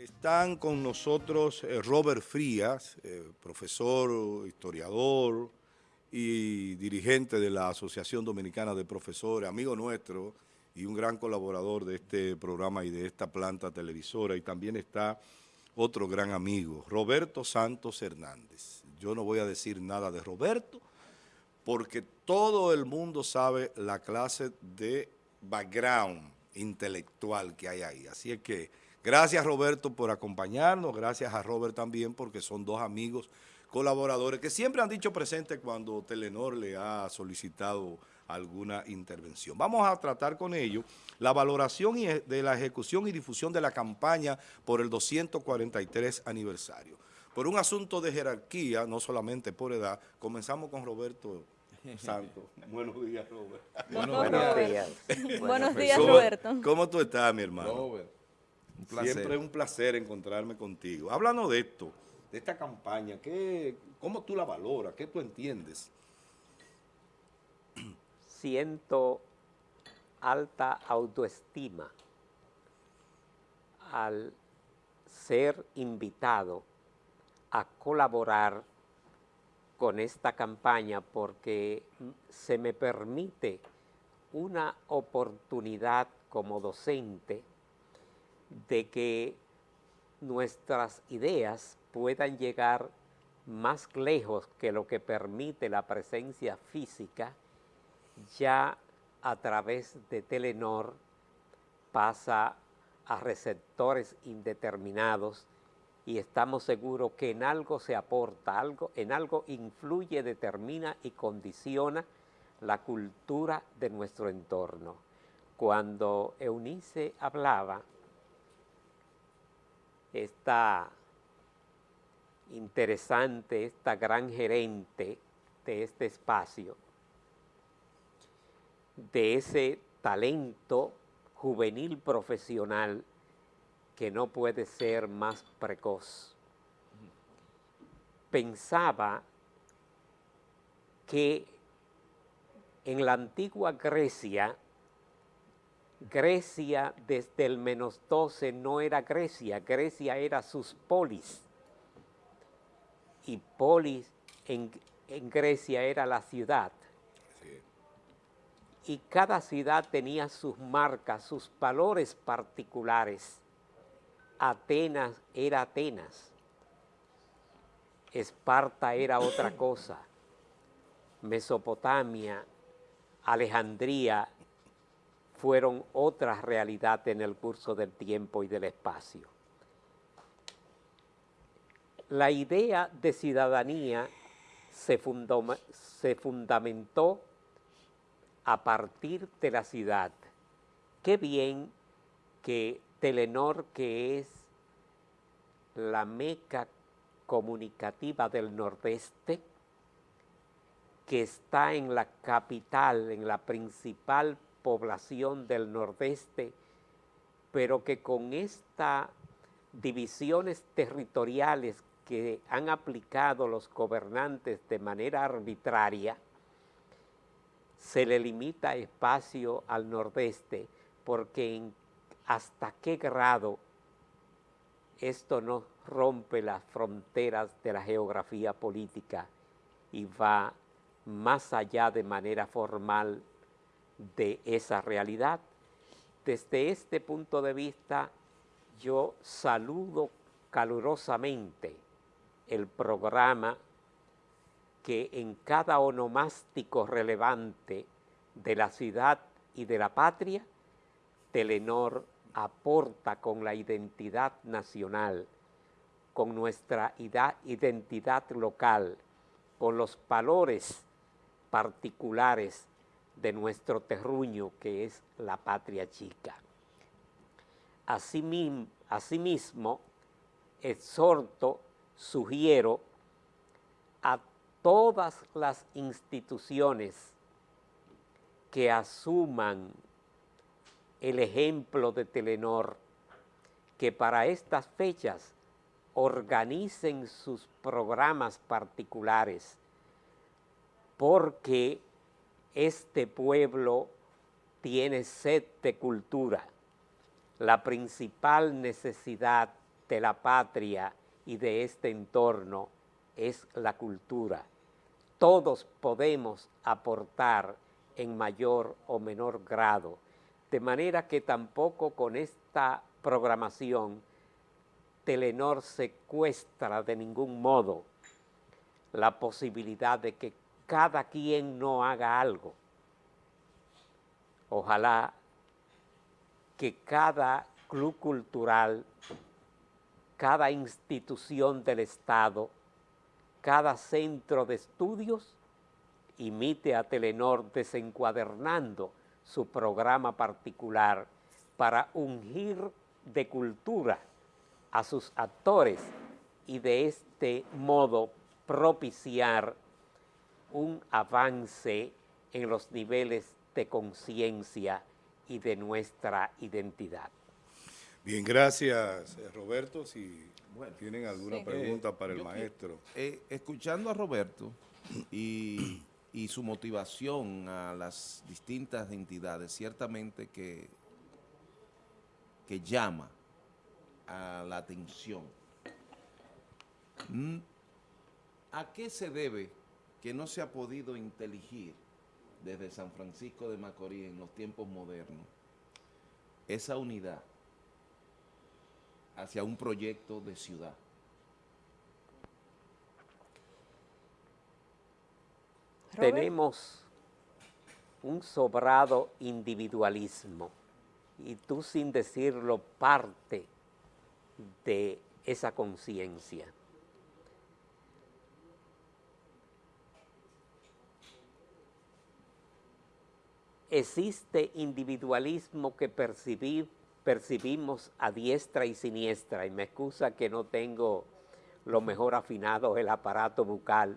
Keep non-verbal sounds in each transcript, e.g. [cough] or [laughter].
Están con nosotros eh, Robert Frías, eh, profesor, historiador y dirigente de la Asociación Dominicana de Profesores, amigo nuestro y un gran colaborador de este programa y de esta planta televisora. Y también está otro gran amigo, Roberto Santos Hernández. Yo no voy a decir nada de Roberto porque todo el mundo sabe la clase de background intelectual que hay ahí. Así es que Gracias Roberto por acompañarnos, gracias a Robert también porque son dos amigos colaboradores que siempre han dicho presente cuando Telenor le ha solicitado alguna intervención. Vamos a tratar con ellos la valoración de la ejecución y difusión de la campaña por el 243 aniversario. Por un asunto de jerarquía, no solamente por edad, comenzamos con Roberto [laughs] Santos. Buenos días, Robert. Buenos, días. Buenos días, [laughs] Roberto. ¿Cómo tú estás, mi hermano? Robert. Siempre es un placer encontrarme contigo. Hablando de esto, de esta campaña, ¿qué, ¿cómo tú la valoras? ¿Qué tú entiendes? Siento alta autoestima al ser invitado a colaborar con esta campaña porque se me permite una oportunidad como docente de que nuestras ideas puedan llegar más lejos que lo que permite la presencia física, ya a través de Telenor pasa a receptores indeterminados y estamos seguros que en algo se aporta, algo, en algo influye, determina y condiciona la cultura de nuestro entorno. Cuando Eunice hablaba esta interesante, esta gran gerente de este espacio, de ese talento juvenil profesional que no puede ser más precoz. Pensaba que en la antigua Grecia Grecia desde el menos 12 no era Grecia, Grecia era sus polis. Y polis en, Grecia era la ciudad. Y cada ciudad tenía sus marcas, sus valores particulares. Atenas era Atenas. Esparta era otra [coughs] cosa. Mesopotamia, Alejandría fueron otra realidad en el curso del tiempo y del espacio. La idea de ciudadanía se, se fundamentó a partir de la ciudad. Qué bien que Telenor, que es la meca comunicativa del Nordeste, que está en la capital, en la principal población del nordeste, pero que con estas divisiones territoriales que han aplicado los gobernantes de manera arbitraria, se le limita espacio al nordeste, porque hasta qué grado esto no rompe las fronteras de la geografía política y va más allá de manera formal de esa realidad. Desde este punto de vista, yo saludo calurosamente el programa que en cada onomástico relevante de la ciudad y de la patria, Telenor aporta con la identidad nacional, con nuestra identidad local, con los valores particulares de nuestro terruño que es la patria chica. Asimismo, exhorto, sugiero a todas las instituciones que asuman el ejemplo de Telenor, que para estas fechas organicen sus programas particulares, porque este pueblo tiene sed de cultura. La principal necesidad de la patria y de este entorno es la cultura. Todos podemos aportar en mayor o menor grado, de manera que tampoco con esta programación Telenor secuestra de ningún modo la posibilidad de que cada quien no haga algo. Ojalá que cada club cultural, cada institución del Estado, cada centro de estudios imite a Telenor desencuadernando su programa particular para ungir de cultura a sus actores y de este modo propiciar un avance en los niveles de conciencia y de nuestra identidad. Bien, gracias Roberto. Si tienen alguna pregunta para el maestro. Eh, escuchando a Roberto [clears throat] y, y su motivación a las distintas entidades, ciertamente que, que llama a la atención. Mm, ¿A qué se debe que no se ha podido inteligir desde San Francisco de Macorís en los tiempos modernos esa unidad hacia un proyecto de ciudad? Tenemos un sobrado individualismo y tú sin decirlo parte de esa conciencia. Existe individualismo que percibimos a diestra y siniestra, y me excusa que no tengo lo mejor afinado el aparato bucal,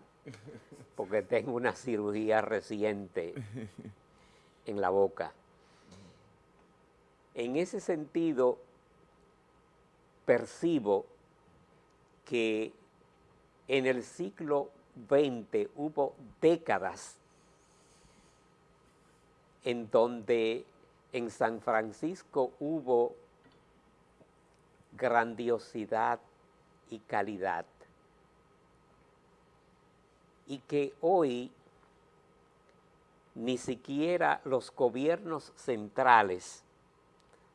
porque tengo una cirugía reciente en la boca. En ese sentido, percibo que en el siglo XX hubo décadas en donde en San Francisco hubo grandiosidad y calidad y que hoy ni siquiera los gobiernos centrales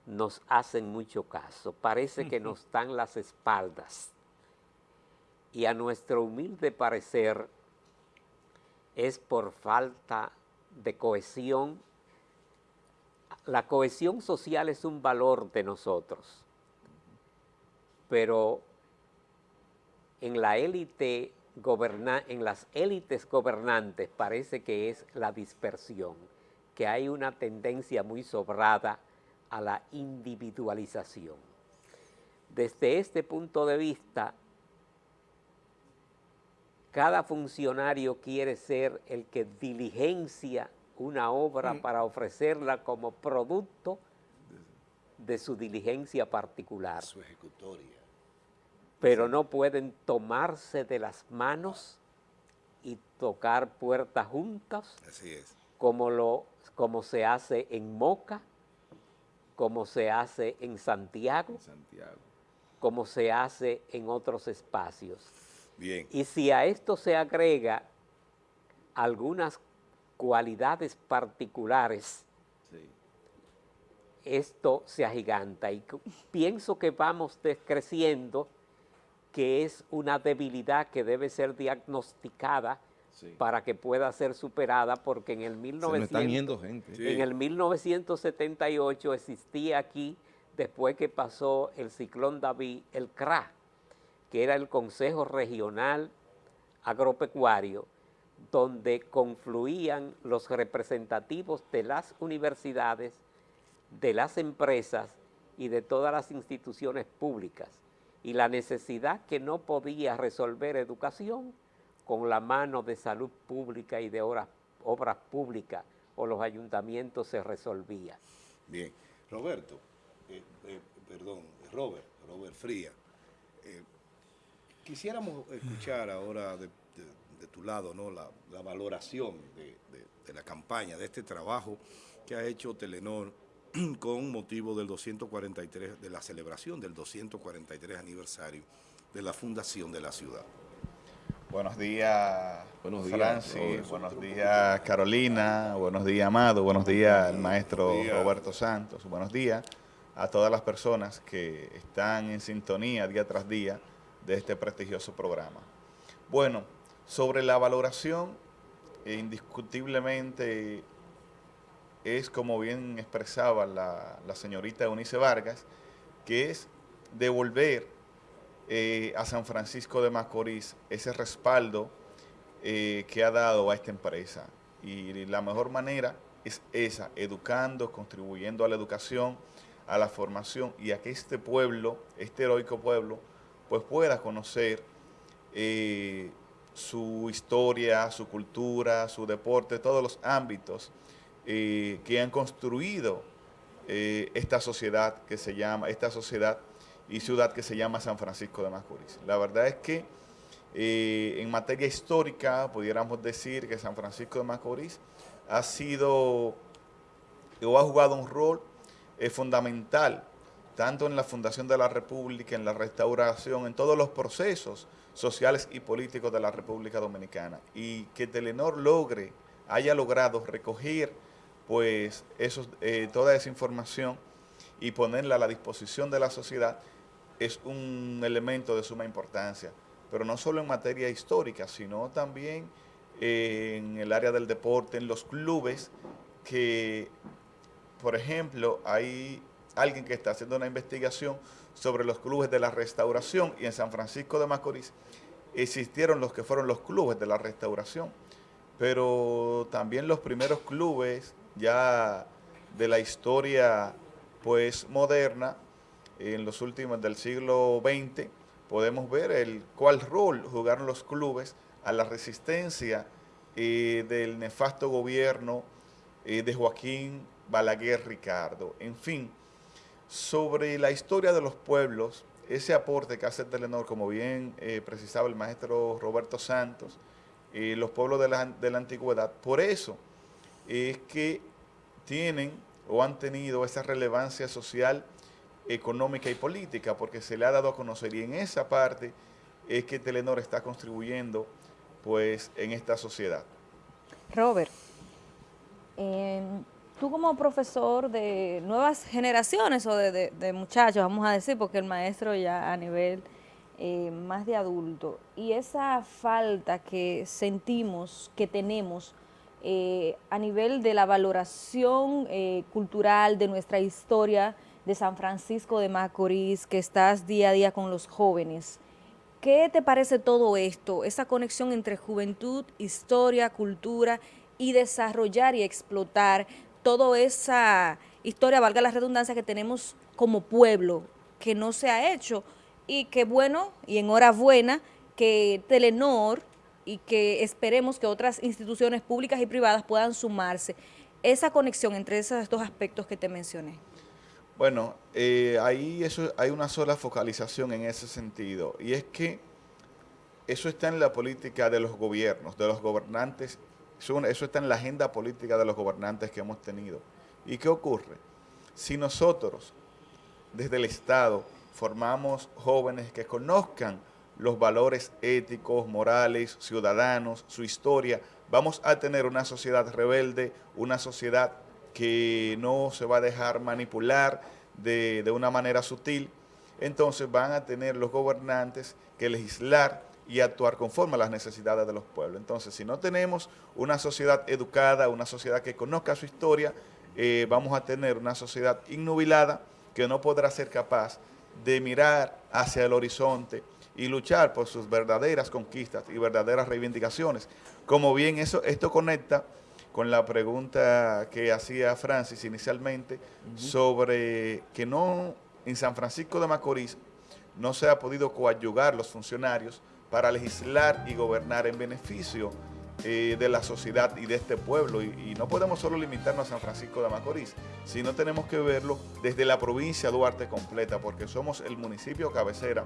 nos hacen mucho caso, parece que nos dan las espaldas. Y a nuestro humilde parecer es por falta de cohesión. La cohesión social es un valor de nosotros, pero en las élites gobernantes parece que es la dispersión, que hay una tendencia muy sobrada a la individualización. Desde este punto de vista, cada funcionario quiere ser el que diligencia una obra mm. para ofrecerla como producto de su diligencia particular. Su ejecutoria. Pero no pueden tomarse de las manos y tocar puertas juntas. Así es. Como, lo, como se hace en Moca, como se hace en Santiago, como se hace en otros espacios. Bien. Y si a esto se agrega algunas cualidades particulares, esto se agiganta. Y pienso que vamos creciendo, que es una debilidad que debe ser diagnosticada para que pueda ser superada, porque en el, 1900, en el 1978 existía aquí, después que pasó el ciclón David, el CRA, que era el Consejo Regional Agropecuario, donde confluían los representativos de las universidades, de las empresas y de todas las instituciones públicas, y la necesidad que no podía resolver educación, con la mano de salud pública y de obras, públicas o los ayuntamientos se resolvía. Bien. Roberto, eh, eh, perdón, Robert, Robert Fría, eh, quisiéramos escuchar ahora tu lado ¿no? la, valoración de, la campaña, de este trabajo que ha hecho Telenor [clears throat] con motivo del 243, de la celebración del 243 aniversario de la fundación de la ciudad. Buenos días, buenos días Francis, buenos días Carolina, buenos días Amado, buenos días el maestro Roberto Santos, buenos días a todas las personas que están en sintonía día tras día de este prestigioso programa. Bueno, sobre la valoración, indiscutiblemente es como bien expresaba la, señorita Eunice Vargas, que es devolver eh, a San Francisco de Macorís ese respaldo eh, que ha dado a esta empresa. Y la mejor manera es esa, educando, contribuyendo a la educación, a la formación y a que este pueblo, este heroico pueblo, pues pueda conocer eh, su historia, su cultura, su deporte, todos los ámbitos que han construido esta sociedad que se llama, esta sociedad y ciudad que se llama San Francisco de Macorís. La verdad es que eh, en materia histórica pudiéramos decir que San Francisco de Macorís ha sido o ha jugado un rol eh, fundamental tanto en la fundación de la República, en la restauración, en todos los procesos sociales y políticos de la República Dominicana. Y que Telenor logre, haya logrado recoger pues esos, eh, toda esa información y ponerla a la disposición de la sociedad, es un elemento de suma importancia, pero no solo en materia histórica, sino también en el área del deporte, en los clubes, que, por ejemplo, hay alguien que está haciendo una investigación sobre los clubes de la restauración y en San Francisco de Macorís existieron los que fueron los clubes de la restauración, pero también los primeros clubes ya de la historia pues moderna en los últimos del siglo XX, podemos ver el cuál rol jugaron los clubes a la resistencia eh, del nefasto gobierno eh, de Joaquín Balaguer Ricardo. En fin, sobre la historia de los pueblos, ese aporte que hace Telenor, como bien eh, precisaba el maestro Roberto Santos, los pueblos de la, de la antigüedad, por eso es que tienen o han tenido esa relevancia social económica y política, porque se le ha dado a conocer y en esa parte es que Telenor está contribuyendo pues en esta sociedad. Robert, tú como profesor de nuevas generaciones o de, muchachos, vamos a decir, porque el maestro ya a nivel eh, más de adulto, y esa falta que sentimos, que tenemos eh, a nivel de la valoración eh, cultural de nuestra historia, de San Francisco de Macorís, que estás día a día con los jóvenes. ¿Qué te parece todo esto, esa conexión entre juventud, historia, cultura y desarrollar y explotar toda esa historia, valga la redundancia, que tenemos como pueblo, que no se ha hecho y que bueno, y enhorabuena, que Telenor y que esperemos que otras instituciones públicas y privadas puedan sumarse. Esa conexión entre esos dos aspectos que te mencioné. Bueno, eh, ahí eso, hay una sola focalización en ese sentido, y es que eso está en la política de los gobiernos, de los gobernantes, eso está en la agenda política de los gobernantes que hemos tenido. ¿Y qué ocurre? Si nosotros, desde el Estado, formamos jóvenes que conozcan los valores éticos, morales, ciudadanos, su historia, vamos a tener una sociedad rebelde, una sociedad que no se va a dejar manipular de, una manera sutil, entonces van a tener los gobernantes que legislar y actuar conforme a las necesidades de los pueblos. Entonces, si no tenemos una sociedad educada, una sociedad que conozca su historia, eh, vamos a tener una sociedad innubilada que no podrá ser capaz de mirar hacia el horizonte y luchar por sus verdaderas conquistas y verdaderas reivindicaciones. Como bien eso, esto conecta con la pregunta que hacía Francis inicialmente sobre que no en San Francisco de Macorís no se ha podido coadyugar los funcionarios para legislar y gobernar en beneficio eh, de la sociedad y de este pueblo. Y, no podemos solo limitarnos a San Francisco de Macorís, sino tenemos que verlo desde la provincia Duarte completa, porque somos el municipio cabecera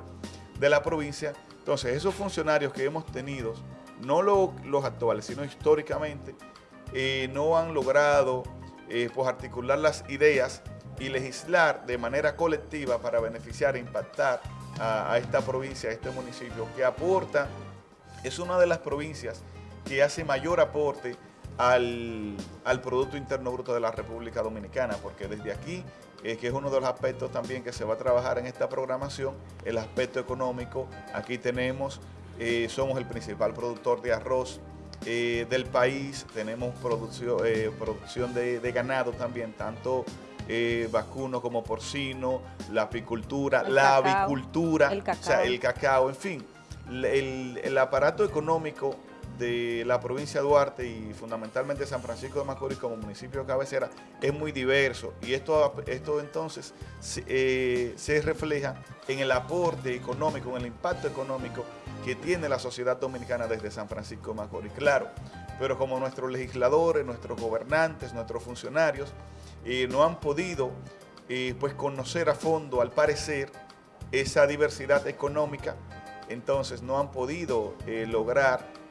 de la provincia. Entonces, esos funcionarios que hemos tenido, no los actuales, sino históricamente, eh, no han logrado eh, pues articular las ideas y legislar de manera colectiva para beneficiar e impactar a, esta provincia, a este municipio, que aporta, es una de las provincias que hace mayor aporte al, Producto Interno Bruto de la República Dominicana, porque desde aquí, eh, que es uno de los aspectos también que se va a trabajar en esta programación, el aspecto económico, aquí tenemos, eh, somos el principal productor de arroz eh, del país, tenemos producción, producción de ganado también, tanto eh, vacuno como porcino, la apicultura, la avicultura, el cacao. el cacao, en fin, el, aparato económico de la provincia de Duarte y fundamentalmente San Francisco de Macorís como municipio de cabecera es muy diverso y esto, esto entonces eh, se refleja en el aporte económico, en el impacto económico que tiene la sociedad dominicana desde San Francisco de Macorís. Claro, pero como nuestros legisladores, nuestros gobernantes, nuestros funcionarios, eh, no han podido eh, pues conocer a fondo, al parecer, esa diversidad económica, entonces no han podido eh, lograr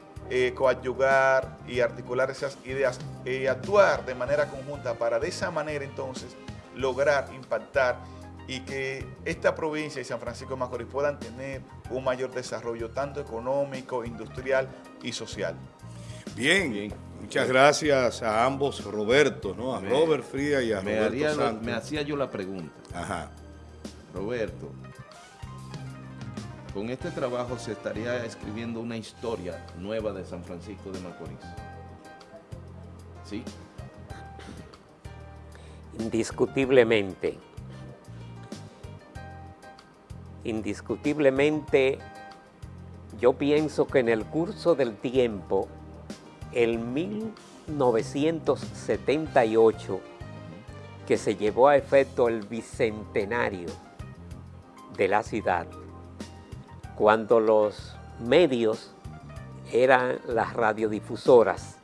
coadyugar y articular esas ideas y actuar de manera conjunta para de esa manera entonces lograr impactar y que esta provincia y San Francisco de Macorís puedan tener un mayor desarrollo tanto económico, industrial y social. Bien, muchas gracias a ambos Roberto, ¿no? A Robert Fría y a me Roberto Me hacía yo la pregunta. Ajá. Roberto, con este trabajo se estaría escribiendo una historia nueva de San Francisco de Macorís. ¿Sí? Indiscutiblemente. Indiscutiblemente, yo pienso que en el curso del tiempo en 1978 que se llevó a efecto el bicentenario de la ciudad, cuando los medios eran las radiodifusoras,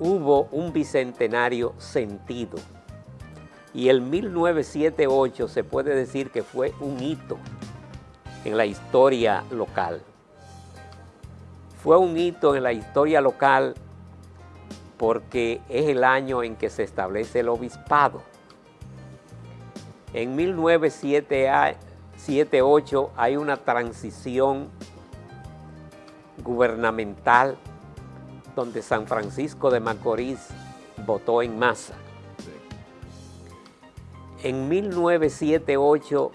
hubo un bicentenario sentido. Y el 1978 se puede decir que fue un hito en la historia local fue un hito en la historia local porque es el año en que se establece el obispado. En 1978 hay una transición gubernamental donde San Francisco de Macorís votó en masa. En 1978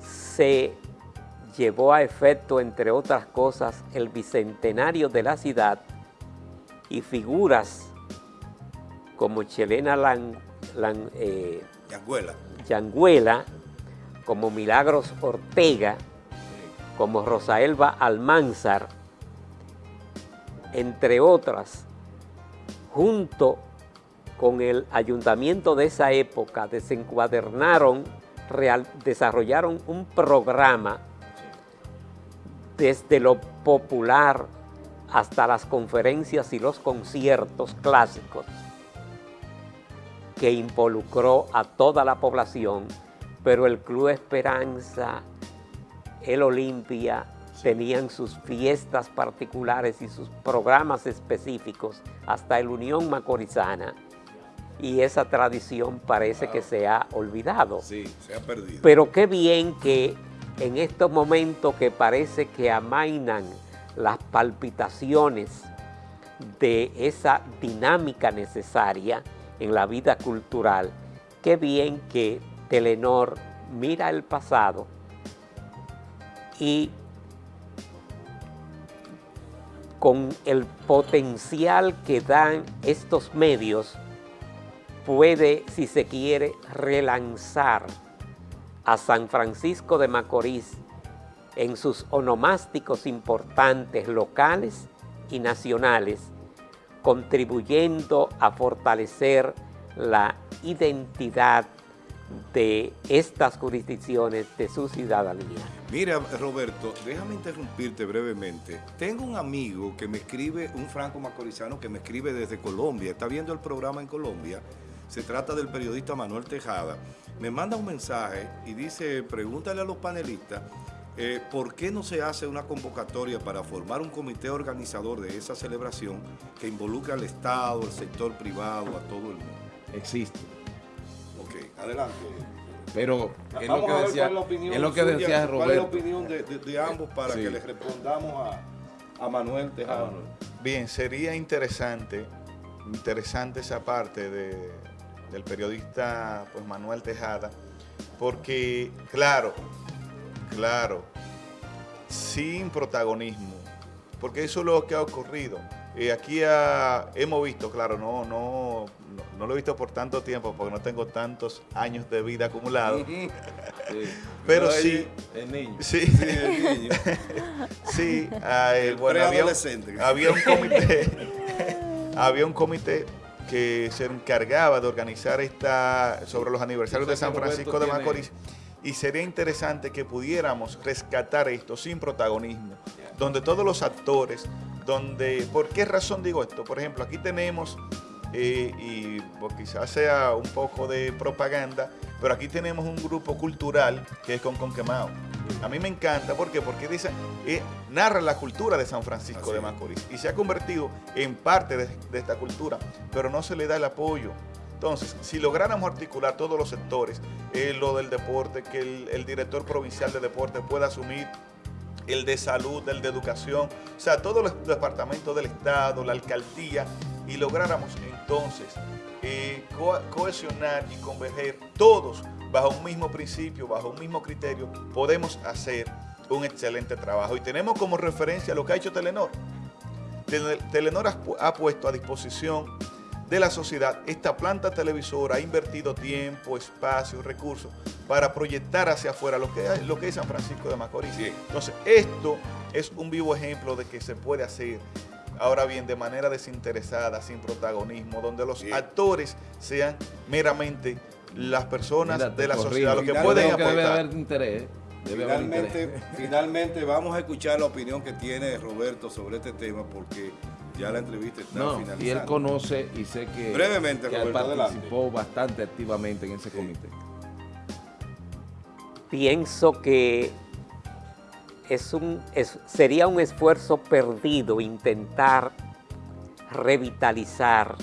se llevó a efecto, entre otras cosas, el bicentenario de la ciudad y figuras como Chelena Lan, eh, Yanguela. como Milagros Ortega, como Rosaelba Almanzar, entre otras, junto con el ayuntamiento de esa época, desencuadernaron, real, desarrollaron un programa desde lo popular hasta las conferencias y los conciertos clásicos que involucró a toda la población, pero el Club Esperanza, el Olimpia, tenían sus fiestas particulares y sus programas específicos, hasta el Unión Macorizana, y esa tradición parece que se ha olvidado. Sí, se ha perdido. Pero qué bien que en estos momentos que parece que amainan las palpitaciones de esa dinámica necesaria en la vida cultural, qué bien que Telenor mira el pasado y con el potencial que dan estos medios, puede, si se quiere, relanzar a San Francisco de Macorís en sus onomásticos importantes locales y nacionales, contribuyendo a fortalecer la identidad de estas jurisdicciones de su ciudadanía. Mira, Roberto, déjame interrumpirte brevemente. Tengo un amigo que me escribe, un franco macorizano que me escribe desde Colombia, está viendo el programa en Colombia, se trata del periodista Manuel Tejada, me manda un mensaje y dice, pregúntale a los panelistas, eh, ¿por qué no se hace una convocatoria para formar un comité organizador de esa celebración que involucre al Estado, al sector privado, a todo el mundo? Existe. Adelante. Pero es Vamos lo que a ver decía, cuál es la opinión es lo que suya, decía ¿Cuál es la Roberto. opinión de, de- de ambos para Sí. que les respondamos a, a Manuel Tejada? Bien, sería interesante, interesante esa parte de- del periodista pues, Manuel Tejada, porque, claro, claro, sin protagonismo, porque eso es lo que ha ocurrido. Eh, aquí ha- hemos visto, claro, no, no, no, lo he visto por tanto tiempo, porque no tengo tantos años de vida acumulados, [laughs] pero sí, El niño. sí, Sí, el niño. [laughs] Sí, ah, El bueno, había había un comité, [laughs] había un comité que se encargaba de organizar esta sobre los aniversarios de San Francisco de Macorís y sería interesante que pudiéramos rescatar esto sin protagonismo, donde todos los actores, donde, ¿por qué razón digo esto? Por ejemplo, aquí tenemos eh, y pues, quizás sea un poco de propaganda, pero aquí tenemos un grupo cultural que es con Conquemao. A mí me encanta, ¿por qué? Porque dice, eh, narra la cultura de San Francisco Así de. Macorís y se ha convertido en parte de, de esta cultura, pero no se le da el apoyo. Entonces, si lográramos articular todos los sectores, eh, lo del deporte, que el, el director provincial de deporte pueda asumir el de salud, el de educación, o sea, todos los departamentos del Estado, la alcaldía, y lográramos entonces eh, co- cohesionar y converger todos bajo un mismo principio, bajo un mismo criterio, podemos hacer un excelente trabajo. Y tenemos como referencia lo que ha hecho Telenor. Tele- Telenor ha, pu- ha puesto a disposición de la sociedad esta planta televisora, ha invertido tiempo, espacio, recursos para proyectar hacia afuera lo que, es- lo que es San Francisco de Macorís. Entonces, esto es un vivo ejemplo de que se puede hacer, ahora bien, de manera desinteresada, sin protagonismo, donde los actores sean meramente las personas de la sociedad, lo que Finalmente, pueden que debe haber interés. Debe haber Finalmente, interés. [laughs] finalmente vamos a escuchar la opinión que tiene Roberto sobre este tema porque ya la entrevista está No, finalizando. y él conoce y sé que, Brevemente, que él Roberto, participó bastante activamente en ese comité. pienso que es un, es- sería un esfuerzo perdido intentar revitalizar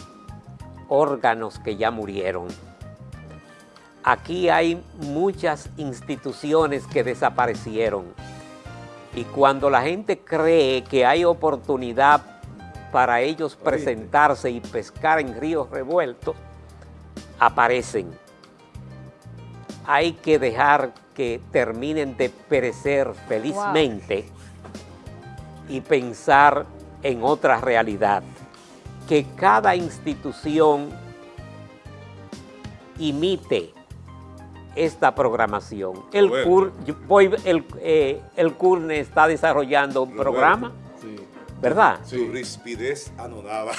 órganos que ya murieron. Aquí hay muchas instituciones que desaparecieron. Y cuando la gente cree que hay oportunidad para ellos presentarse y pescar en ríos revueltos, aparecen hay que dejar que terminen de perecer felizmente y pensar en otra realidad. Que cada institución imite esta programación. El, Roberto. CUR, yo voy- el, eh, el CURNE está desarrollando un Roberto. programa, Sí. ¿verdad? Su rispidez anonada.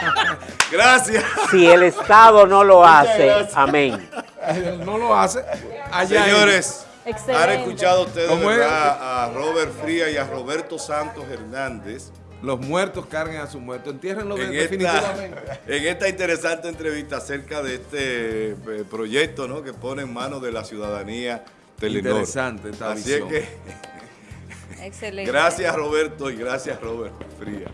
[laughs] Gracias. Si el Estado no lo Muchas hace, gracias. amén. [laughs] No lo hace. Allá Señores, Excelente. han escuchado ustedes a Robert Fría y a Roberto Santos Hernández Los muertos carguen a sus muertos. Entiérrenlo en esta, definitivamente. en esta interesante entrevista acerca de este eh, proyecto ¿no? que pone en manos de la ciudadanía Telenor. Interesante esta Así visión. es que [laughs] Excelente. gracias Roberto y gracias Robert Fría.